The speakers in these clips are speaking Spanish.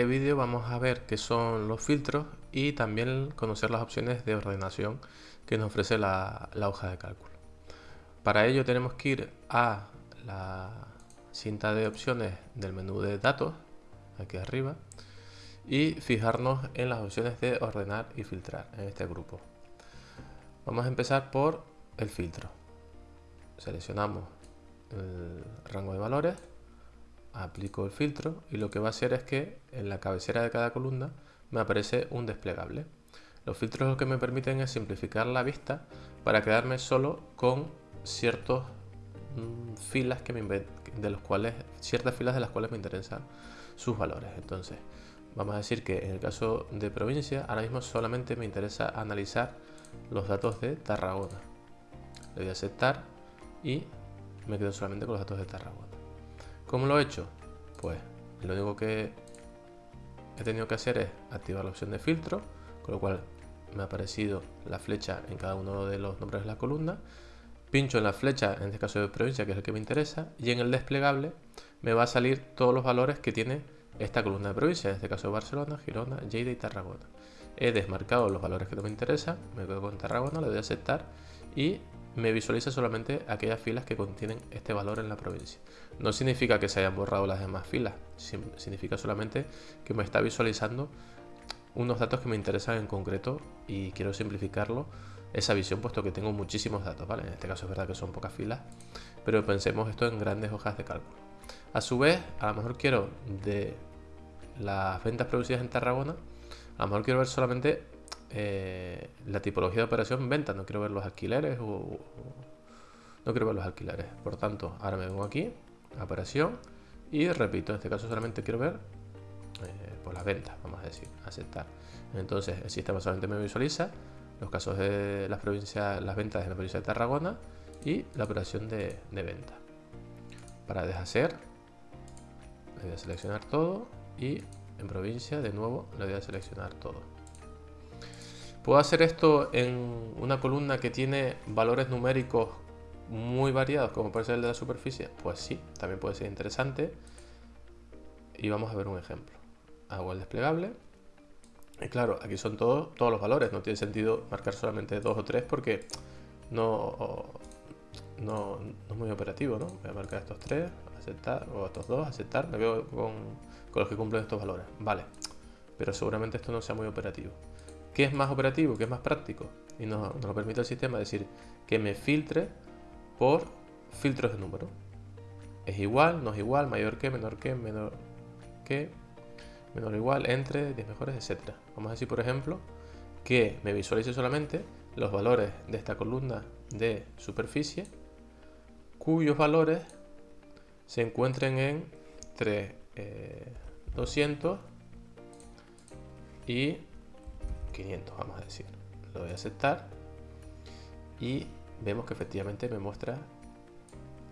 este vídeo vamos a ver qué son los filtros y también conocer las opciones de ordenación que nos ofrece la, hoja de cálculo. Para ello tenemos que ir a la cinta de opciones del menú de datos, aquí arriba, y fijarnos en las opciones de ordenar y filtrar en este grupo. Vamos a empezar por el filtro. Seleccionamos el rango de valores aplico el filtro y lo que va a hacer es que en la cabecera de cada columna me aparece un desplegable. Los filtros lo que me permiten es simplificar la vista para quedarme solo con ciertos mm, filas que me de cuales ciertas filas de las cuales me interesan sus valores. Entonces, vamos a decir que en el caso de provincia, ahora mismo solamente me interesa analizar los datos de Tarragona. Le voy a aceptar y me quedo solamente con los datos de Tarragona. ¿Cómo lo he hecho? Pues lo único que he tenido que hacer es activar la opción de filtro, con lo cual me ha aparecido la flecha en cada uno de los nombres de la columna. Pincho en la flecha, en este caso de provincia, que es el que me interesa, y en el desplegable me va a salir todos los valores que tiene esta columna de provincia, en este caso Barcelona, Girona, Lleida y Tarragona. He desmarcado los valores que no me interesan, me quedo con Tarragona, le doy a aceptar y me visualiza solamente aquellas filas que contienen este valor en la provincia. No significa que se hayan borrado las demás filas, significa solamente que me está visualizando unos datos que me interesan en concreto y quiero simplificarlo esa visión puesto que tengo muchísimos datos, ¿vale? En este caso es verdad que son pocas filas, pero pensemos esto en grandes hojas de cálculo. A su vez, a lo mejor quiero de las ventas producidas en Tarragona, a lo mejor quiero ver solamente eh, la tipología de operación venta, no quiero ver los alquileres o, no quiero ver los alquileres. Por tanto, ahora me vengo aquí, operación y repito, en este caso solamente quiero ver eh, las ventas, vamos a decir, aceptar. Entonces el sistema solamente me visualiza los casos de las provincias, las ventas de la provincia de Tarragona y la operación de, de venta. Para deshacer, le voy a seleccionar todo y en provincia de nuevo le voy a seleccionar todo. ¿Puedo hacer esto en una columna que tiene valores numéricos muy variados, como puede ser el de la superficie? Pues sí, también puede ser interesante. Y vamos a ver un ejemplo. Hago el desplegable. Y claro, aquí son todos, los valores. No tiene sentido marcar solamente dos o tres porque no, no, es muy operativo, ¿no? Voy a marcar estos tres, aceptar, o estos dos, aceptar. Me veo con, con los que cumplen estos valores. Vale, pero seguramente esto no sea muy operativo. ¿Qué es más operativo? ¿Qué es más práctico? Y nos, lo permite el sistema decir que me filtre por filtros de número. Es igual, no es igual, mayor que, menor que, menor que, menor igual, entre, 10 mejores, etc. Vamos a decir, por ejemplo, que me visualice solamente los valores de esta columna de superficie cuyos valores se encuentren entre 200 eh, y 500, vamos a decir. Lo voy a aceptar y vemos que efectivamente me muestra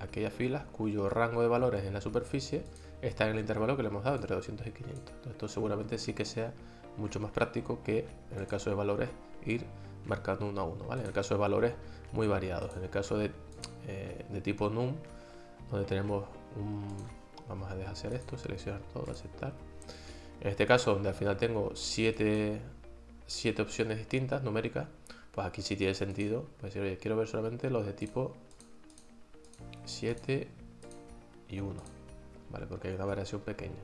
aquellas filas cuyo rango de valores en la superficie está en el intervalo que le hemos dado entre 200 y 500. esto seguramente sí que sea mucho más práctico que en el caso de valores ir marcando uno a uno, ¿vale? En el caso de valores muy variados. En el caso de, eh, de tipo num, donde tenemos un... Vamos a hacer esto, seleccionar todo, aceptar. En este caso, donde al final tengo 7 siete opciones distintas numéricas, pues aquí sí tiene sentido. Pues quiero ver solamente los de tipo 7 y 1, ¿vale? Porque hay una variación pequeña.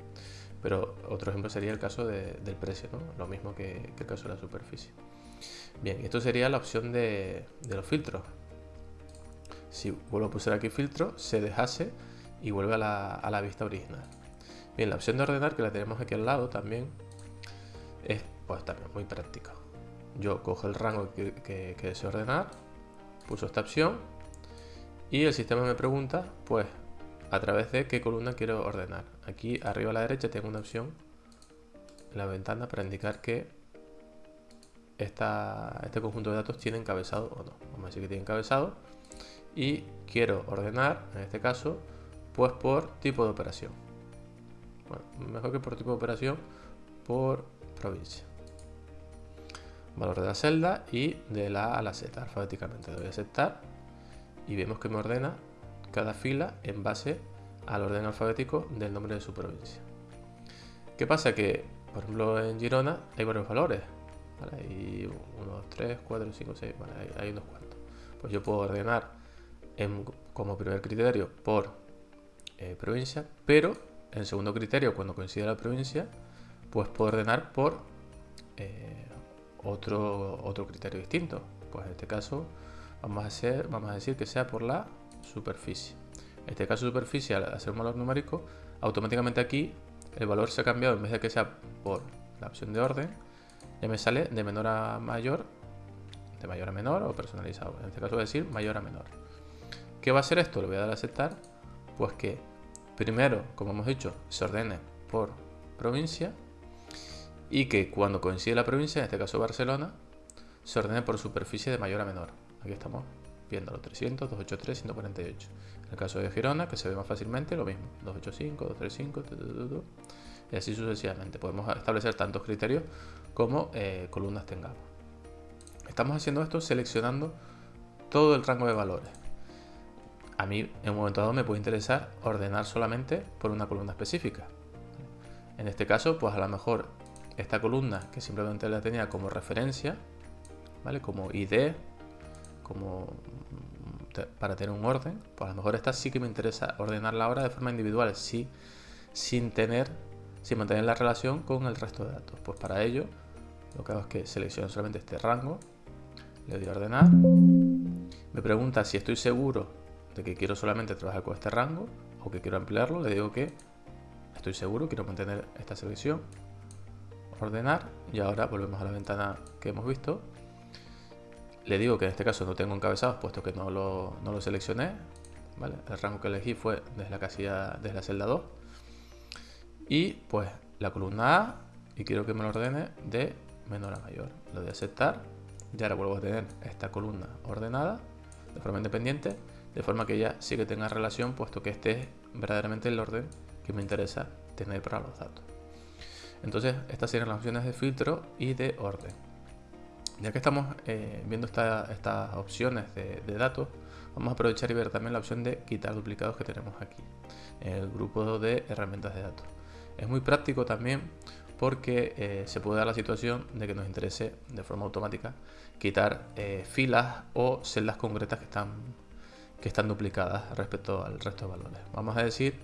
Pero otro ejemplo sería el caso del precio, ¿no? Lo mismo que, el caso de la superficie. Bien, esto sería la opción de, los filtros. Si vuelvo a pulsar aquí filtro, se dejase y vuelve a la, a la vista original. Bien, la opción de ordenar, que la tenemos aquí al lado también, pues también muy práctico. Yo cojo el rango que, deseo ordenar, pulso esta opción y el sistema me pregunta, pues, a través de qué columna quiero ordenar. Aquí arriba a la derecha tengo una opción en la ventana para indicar que esta, este conjunto de datos tiene encabezado o no. Vamos a decir que tiene encabezado y quiero ordenar, en este caso, pues por tipo de operación. Bueno, mejor que por tipo de operación, por provincia valor de la celda y de la A la Z alfabéticamente. Le doy a aceptar y vemos que me ordena cada fila en base al orden alfabético del nombre de su provincia. ¿Qué pasa? Que, por ejemplo, en Girona hay varios valores. Hay 1, 2, 3, 4, 5, 6, hay, unos cuantos. Pues yo puedo ordenar como primer criterio por eh, provincia, pero en segundo criterio, cuando coincide la provincia, pues puedo ordenar por eh, otro, otro criterio distinto. Pues en este caso vamos a, hacer, vamos a decir que sea por la superficie. En este caso superficie, al hacer un valor numérico, automáticamente aquí el valor se ha cambiado, en vez de que sea por la opción de orden, ya me sale de menor a mayor, de mayor a menor o personalizado. En este caso voy a decir mayor a menor. ¿Qué va a ser esto? Le voy a dar a aceptar. Pues que primero, como hemos dicho, se ordene por provincia y que cuando coincide la provincia, en este caso Barcelona, se ordene por superficie de mayor a menor. Aquí estamos viendo los 300, 283, 148. En el caso de Girona, que se ve más fácilmente, lo mismo. 285, 235, y así sucesivamente. Podemos establecer tantos criterios como eh, columnas tengamos. Estamos haciendo esto seleccionando todo el rango de valores. A mí en un momento dado me puede interesar ordenar solamente por una columna específica. En este caso, pues a lo mejor esta columna que simplemente la tenía como referencia, ¿vale? Como ID, como para tener un orden, pues a lo mejor esta sí que me interesa ordenarla ahora de forma individual, sí, sin tener, sin mantener la relación con el resto de datos. Pues para ello, lo que hago es que selecciono solamente este rango, le doy a ordenar, me pregunta si estoy seguro de que quiero solamente trabajar con este rango o que quiero ampliarlo, le digo que estoy seguro, quiero mantener esta selección, ordenar y ahora volvemos a la ventana que hemos visto le digo que en este caso no tengo encabezados puesto que no lo, no lo seleccioné. El rango que elegí fue desde la casilla, desde la celda 2. Y pues la columna A y quiero que me lo ordene de menor a mayor. Lo a aceptar. Y ahora vuelvo a tener esta columna ordenada de forma independiente, de forma que ya sí que tenga relación, puesto que este es verdaderamente el orden que me interesa tener para los datos. Entonces, estas serían las opciones de filtro y de orden. Ya que estamos eh, viendo estas opciones de, datos, vamos a aprovechar y ver también la opción de quitar duplicados que tenemos aquí, en el grupo de herramientas de datos. Es muy práctico también porque eh, se puede dar la situación de que nos interese de forma automática quitar eh, filas o celdas concretas que están, que están duplicadas respecto al resto de valores. Vamos a decir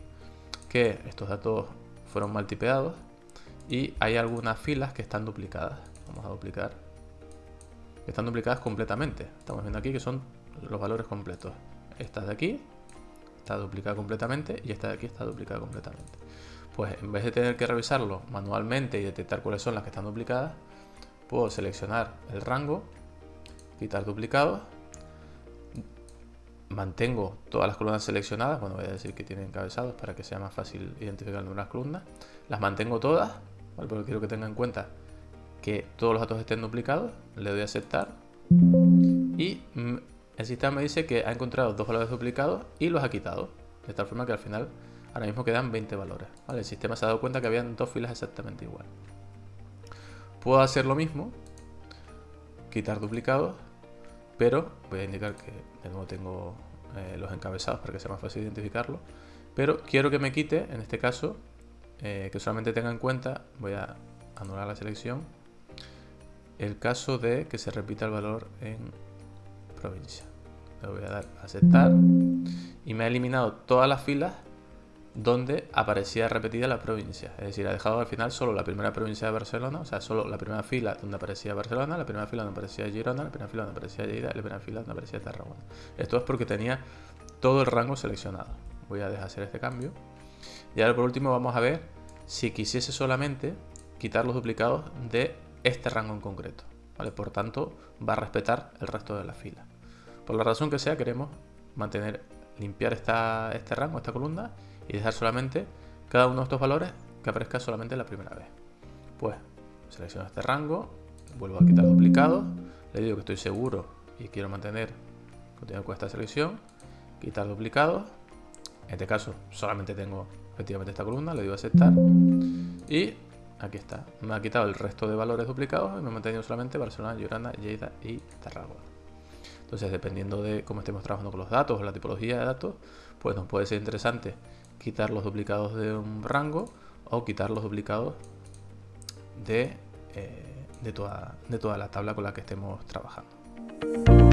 que estos datos fueron mal tipeados y hay algunas filas que están duplicadas. Vamos a duplicar están duplicadas completamente. Estamos viendo aquí que son los valores completos. Esta de aquí está duplicada completamente y esta de aquí está duplicada completamente. Pues en vez de tener que revisarlo manualmente y detectar cuáles son las que están duplicadas, puedo seleccionar el rango, quitar duplicados, mantengo todas las columnas seleccionadas, bueno voy a decir que tienen encabezados para que sea más fácil identificar las columnas, las mantengo todas, porque quiero que tengan en cuenta que todos los datos estén duplicados, le doy a aceptar y el sistema me dice que ha encontrado dos valores duplicados y los ha quitado, de tal forma que al final ahora mismo quedan 20 valores. el sistema se ha dado cuenta que habían dos filas exactamente igual. Puedo hacer lo mismo, quitar duplicados, pero voy a indicar que de nuevo tengo eh, los encabezados para que sea más fácil identificarlo. Pero quiero que me quite, en este caso, eh, que solamente tenga en cuenta, voy a anular la selección el caso de que se repita el valor en provincia. Le voy a dar aceptar y me ha eliminado todas las filas donde aparecía repetida la provincia. Es decir, ha dejado al final solo la primera provincia de Barcelona, o sea, solo la primera fila donde aparecía Barcelona, la primera fila donde aparecía Girona, la primera fila donde aparecía Lleida la primera fila donde aparecía Tarragona. Esto es porque tenía todo el rango seleccionado. Voy a dejar hacer este cambio. Y ahora por último vamos a ver si quisiese solamente quitar los duplicados de este rango en concreto. ¿vale? Por tanto, va a respetar el resto de la fila. Por la razón que sea, queremos mantener, limpiar esta, este rango, esta columna, y dejar solamente cada uno de estos valores que aparezca solamente la primera vez. Pues selecciono este rango, vuelvo a quitar duplicados, le digo que estoy seguro y quiero mantener, continuar con esta selección, quitar duplicados, en este caso solamente tengo efectivamente esta columna, le digo aceptar y Aquí está. Me ha quitado el resto de valores duplicados y me ha mantenido solamente Barcelona, Llorana, Lleida y Tarragona. Entonces, dependiendo de cómo estemos trabajando con los datos o la tipología de datos, pues nos puede ser interesante quitar los duplicados de un rango o quitar los duplicados de, de, toda, de toda la tabla con la que estemos trabajando.